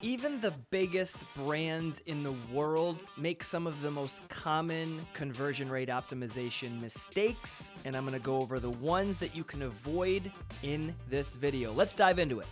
Even the biggest brands in the world make some of the most common conversion rate optimization mistakes, and I'm gonna go over the ones that you can avoid in this video. Let's dive into it.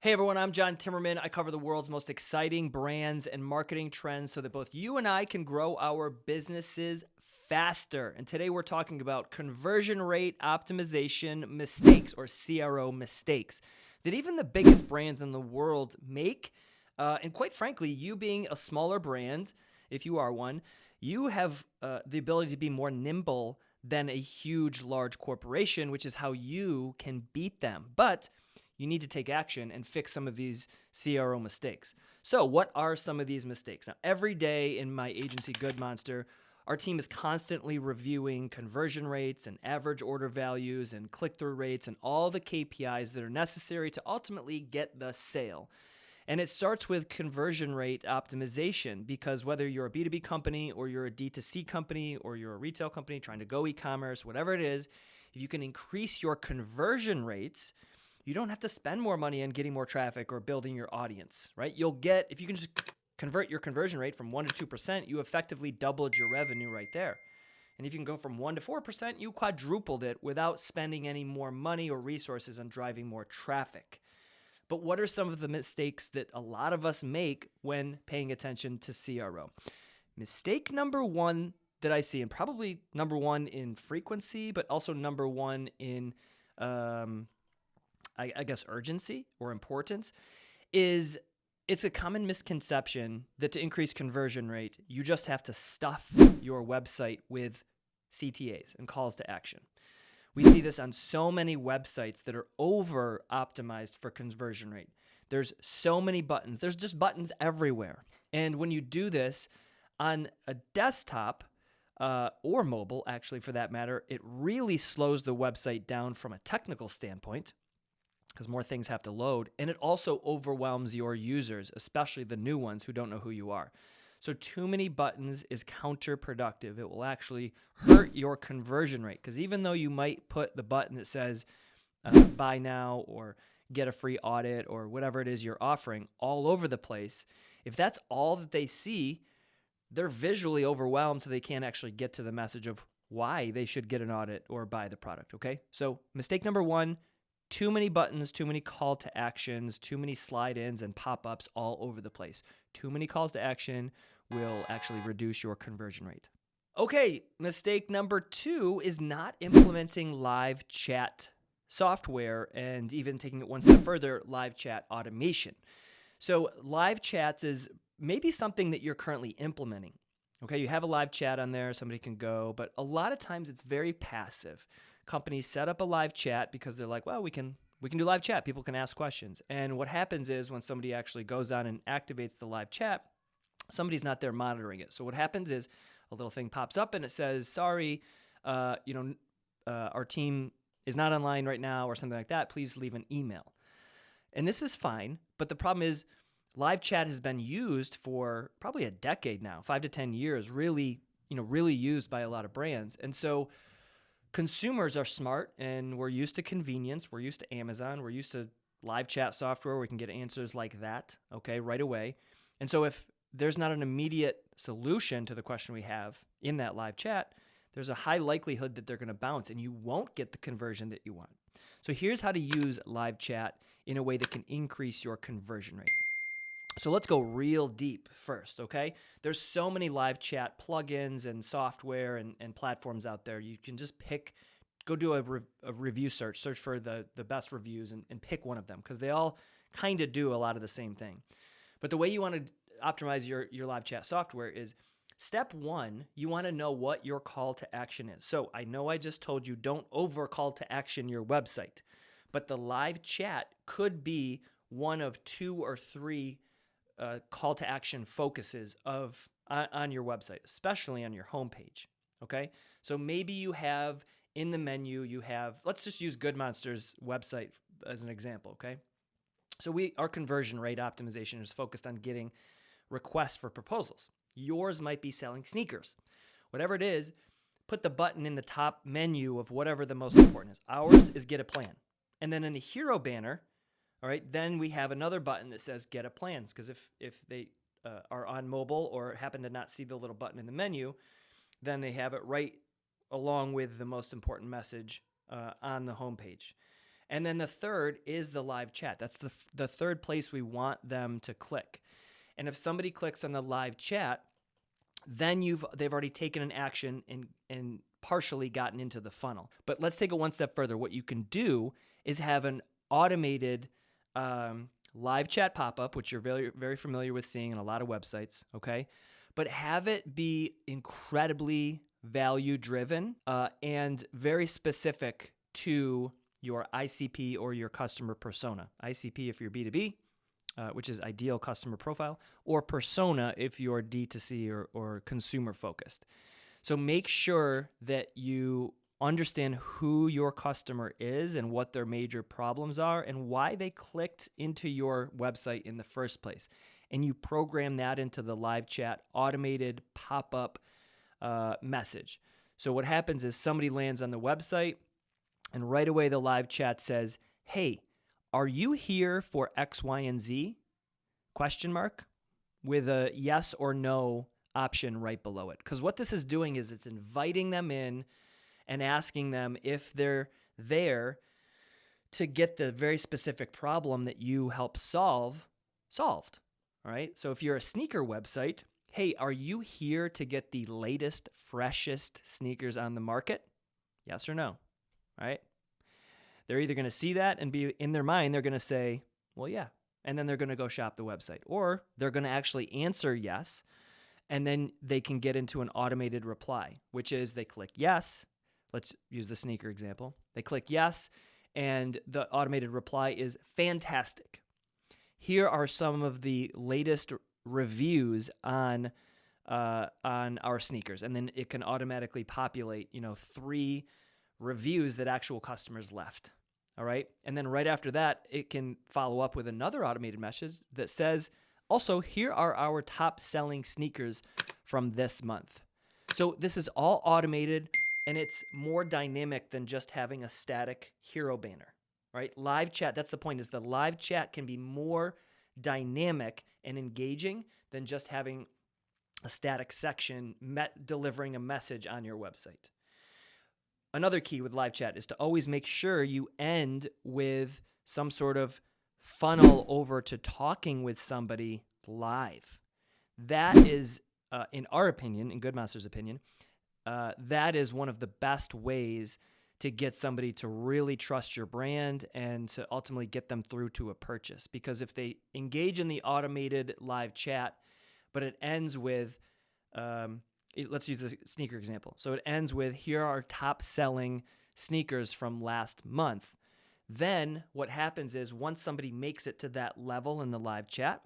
Hey everyone, I'm John Timmerman. I cover the world's most exciting brands and marketing trends so that both you and I can grow our businesses faster. And today we're talking about conversion rate optimization mistakes or CRO mistakes that even the biggest brands in the world make. Uh, and quite frankly, you being a smaller brand, if you are one, you have uh, the ability to be more nimble than a huge, large corporation, which is how you can beat them. But you need to take action and fix some of these CRO mistakes. So, what are some of these mistakes? Now, every day in my agency, Good Monster, our team is constantly reviewing conversion rates and average order values and click through rates and all the KPIs that are necessary to ultimately get the sale. And it starts with conversion rate optimization because whether you're a B2B company or you're a D2C company or you're a retail company trying to go e commerce, whatever it is, if you can increase your conversion rates, you don't have to spend more money on getting more traffic or building your audience, right? You'll get, if you can just convert your conversion rate from 1% to 2%, you effectively doubled your revenue right there. And if you can go from 1% to 4%, you quadrupled it without spending any more money or resources on driving more traffic. But what are some of the mistakes that a lot of us make when paying attention to CRO? Mistake number one that I see, and probably number one in frequency, but also number one in, um, I, I guess, urgency or importance, is it's a common misconception that to increase conversion rate, you just have to stuff your website with CTAs and calls to action. We see this on so many websites that are over optimized for conversion rate. There's so many buttons. There's just buttons everywhere. And when you do this on a desktop uh, or mobile, actually, for that matter, it really slows the website down from a technical standpoint because more things have to load. And it also overwhelms your users, especially the new ones who don't know who you are. So, too many buttons is counterproductive. It will actually hurt your conversion rate because even though you might put the button that says uh, buy now or get a free audit or whatever it is you're offering all over the place, if that's all that they see, they're visually overwhelmed so they can't actually get to the message of why they should get an audit or buy the product. Okay. So, mistake number one too many buttons, too many call to actions, too many slide ins and pop ups all over the place. Too many calls to action will actually reduce your conversion rate. Okay, mistake number two is not implementing live chat software and even taking it one step further, live chat automation. So, live chats is maybe something that you're currently implementing. Okay, you have a live chat on there, somebody can go, but a lot of times it's very passive companies set up a live chat because they're like, well, we can we can do live chat. People can ask questions. And what happens is when somebody actually goes on and activates the live chat, somebody's not there monitoring it. So what happens is a little thing pops up and it says, "Sorry, uh, you know, uh, our team is not online right now," or something like that. Please leave an email. And this is fine, but the problem is live chat has been used for probably a decade now, five to ten years, really, you know, really used by a lot of brands. And so consumers are smart and we're used to convenience. We're used to Amazon. We're used to live chat software. We can get answers like that, okay, right away. And so if there's not an immediate solution to the question we have in that live chat, there's a high likelihood that they're going to bounce and you won't get the conversion that you want. So here's how to use live chat in a way that can increase your conversion rate. So let's go real deep first, okay? There's so many live chat plugins and software and, and platforms out there. You can just pick, go do a, re, a review search, search for the, the best reviews and, and pick one of them because they all kind of do a lot of the same thing. But the way you want to optimize your, your live chat software is step one, you want to know what your call to action is. So I know I just told you don't over call to action your website, but the live chat could be one of two or three uh, call to action focuses of uh, on your website, especially on your homepage. Okay, so maybe you have in the menu you have. Let's just use Good Monster's website as an example. Okay, so we our conversion rate optimization is focused on getting requests for proposals. Yours might be selling sneakers, whatever it is. put the button in the top menu of whatever the most important is. Ours is get a plan. And then in the hero banner, all right, then we have another button that says get a plans because if if they uh, are on mobile or happen to not see the little button in the menu, then they have it right along with the most important message uh, on the homepage. And then the third is the live chat. That's the, the third place we want them to click. And if somebody clicks on the live chat, then you've they've already taken an action and and partially gotten into the funnel. But let's take it one step further. What you can do is have an automated um, live chat pop up, which you're very very familiar with seeing in a lot of websites. Okay, but have it be incredibly value driven uh, and very specific to your ICP or your customer persona. ICP if you're B2B, uh, which is ideal customer profile, or persona if you're D2C or, or consumer focused. So make sure that you understand who your customer is and what their major problems are and why they clicked into your website in the first place. And you program that into the live chat automated pop up uh, message. So what happens is somebody lands on the website, and right away the live chat says, "Hey, are you here for X, Y, and Z?" Question mark with a yes or no option right below it. Because what this is doing is it's inviting them in and asking them if they're there to get the very specific problem that you help solve solved. All right. So if you're a sneaker website, hey, are you here to get the latest, freshest sneakers on the market? Yes or no? All right. They're either going to see that and be in their mind, they're going to say, well, yeah. And then they're going to go shop the website. Or they're going to actually answer yes. And then they can get into an automated reply, which is they click yes. Let's use the sneaker example. They click yes, and the automated reply is fantastic. Here are some of the latest reviews on uh, on our sneakers, and then it can automatically populate, you know, three reviews that actual customers left. All right, and then right after that, it can follow up with another automated message that says, also, here are our top selling sneakers from this month. So this is all automated and it's more dynamic than just having a static hero banner, right? Live chat, that's the point, is the live chat can be more dynamic and engaging than just having a static section met delivering a message on your website. Another key with live chat is to always make sure you end with some sort of funnel over to talking with somebody live. That is, uh, in our opinion, in Good Monster's opinion, uh, that is one of the best ways to get somebody to really trust your brand and to ultimately get them through to a purchase. Because if they engage in the automated live chat, but it ends with, um, let's use the sneaker example. So it ends with, here are top selling sneakers from last month. Then what happens is once somebody makes it to that level in the live chat,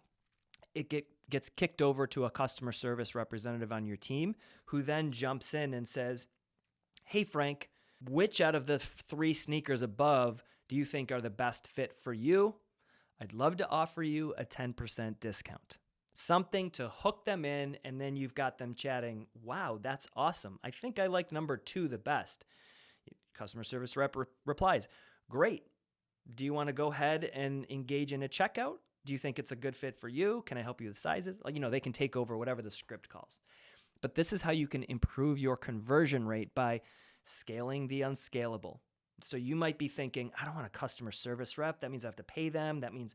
it get, gets kicked over to a customer service representative on your team who then jumps in and says, Hey, Frank, which out of the three sneakers above do you think are the best fit for you? I'd love to offer you a 10% discount. Something to hook them in, and then you've got them chatting, Wow, that's awesome. I think I like number two the best. Customer service rep re- replies, Great. Do you want to go ahead and engage in a checkout? Do you think it's a good fit for you? Can I help you with sizes? Like, you know, they can take over whatever the script calls. But this is how you can improve your conversion rate by scaling the unscalable. So you might be thinking, I don't want a customer service rep. That means I have to pay them. That means,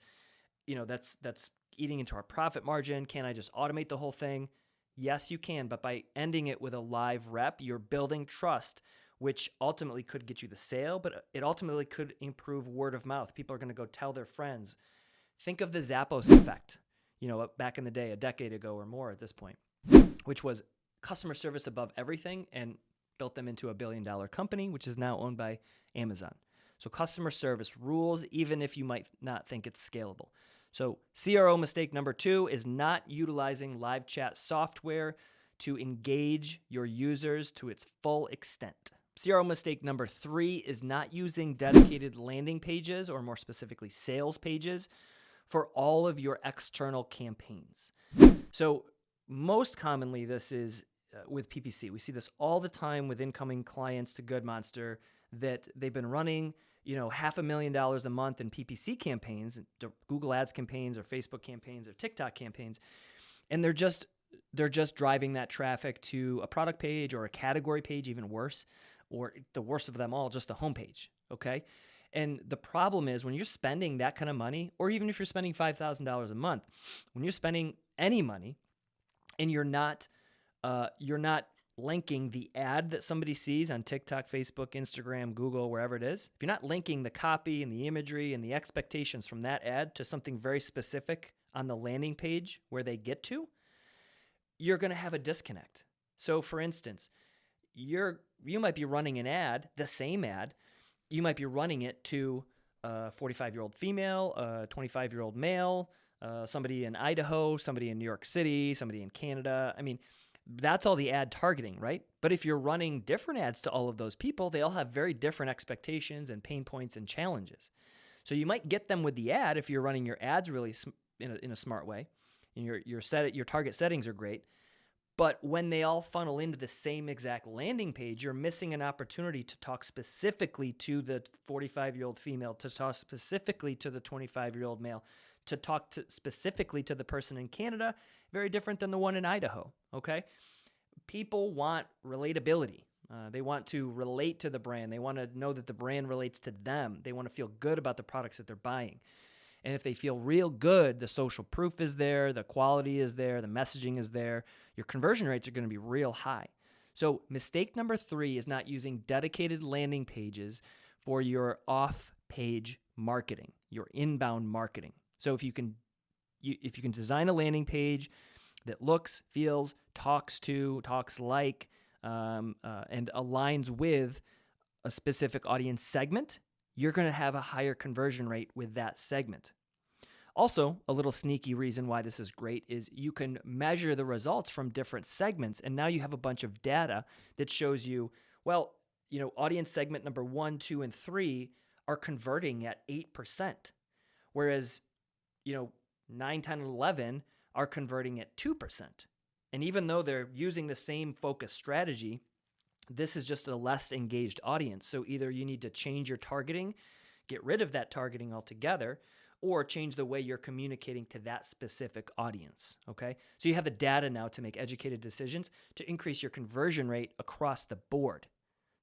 you know, that's that's eating into our profit margin. Can I just automate the whole thing? Yes, you can, but by ending it with a live rep, you're building trust, which ultimately could get you the sale, but it ultimately could improve word of mouth. People are going to go tell their friends. Think of the Zappos effect, you know, back in the day, a decade ago or more at this point, which was customer service above everything and built them into a billion dollar company, which is now owned by Amazon. So customer service rules, even if you might not think it's scalable. So CRO mistake number two is not utilizing live chat software to engage your users to its full extent. CRO mistake number three is not using dedicated landing pages, or more specifically, sales pages, for all of your external campaigns. So, most commonly, this is uh, with PPC. We see this all the time with incoming clients to Good Monster that they've been running, you know, half a million dollars a month in PPC campaigns, Google Ads campaigns or Facebook campaigns or TikTok campaigns, and they're just they're just driving that traffic to a product page or a category page, even worse, or the worst of them all, just a homepage. Okay. And the problem is when you're spending that kind of money, or even if you're spending $5,000 a month, when you're spending any money and you're not, uh, you're not linking the ad that somebody sees on TikTok, Facebook, Instagram, Google, wherever it is, if you're not linking the copy and the imagery and the expectations from that ad to something very specific on the landing page where they get to, you're going to have a disconnect. So for instance, you're you might be running an ad, the same ad, you might be running it to a 45 year old female, a 25 year old male, uh, somebody in Idaho, somebody in New York City, somebody in Canada. I mean, that's all the ad targeting, right? But if you're running different ads to all of those people, they all have very different expectations and pain points and challenges. So you might get them with the ad if you're running your ads really in a, in a smart way, and your your set your target settings are great. But when they all funnel into the same exact landing page, you're missing an opportunity to talk specifically to the 45 year old female, to talk specifically to the 25 year old male, to talk to specifically to the person in Canada, very different than the one in Idaho. Okay. People want relatability. Uh, they want to relate to the brand. They want to know that the brand relates to them. They want to feel good about the products that they're buying. And if they feel real good, the social proof is there, the quality is there, the messaging is there, your conversion rates are going to be real high. So, mistake number three is not using dedicated landing pages for your off page marketing, your inbound marketing. So, if you can you, if you can design a landing page that looks, feels, talks to, talks like, um, uh, and aligns with a specific audience segment, you're going to have a higher conversion rate with that segment. Also, a little sneaky reason why this is great is you can measure the results from different segments, and now you have a bunch of data that shows you, well, you know, audience segment number one, two, and three are converting at 8%, whereas, you know, 9, 10, and 11 are converting at 2%. And even though they're using the same focus strategy, this is just a less engaged audience. So either you need to change your targeting, get rid of that targeting altogether, or change the way you're communicating to that specific audience. Okay. So you have the data now to make educated decisions to increase your conversion rate across the board.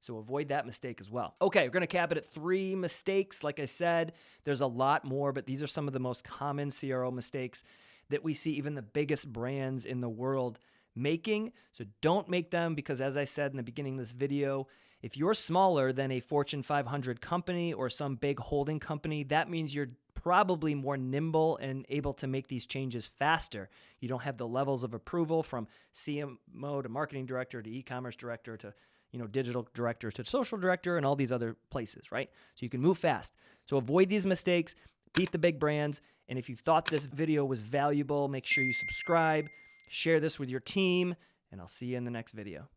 So avoid that mistake as well. Okay, we're going to cap it at three mistakes. Like I said, there's a lot more, but these are some of the most common CRO mistakes that we see even the biggest brands in the world making. So don't make them because, as I said in the beginning of this video, if you're smaller than a Fortune 500 company or some big holding company, that means you're probably more nimble and able to make these changes faster. You don't have the levels of approval from CMO to marketing director to e-commerce director to you know digital director to social director and all these other places, right? So you can move fast. So avoid these mistakes, beat the big brands, and if you thought this video was valuable, make sure you subscribe. Share this with your team, and I'll see you in the next video.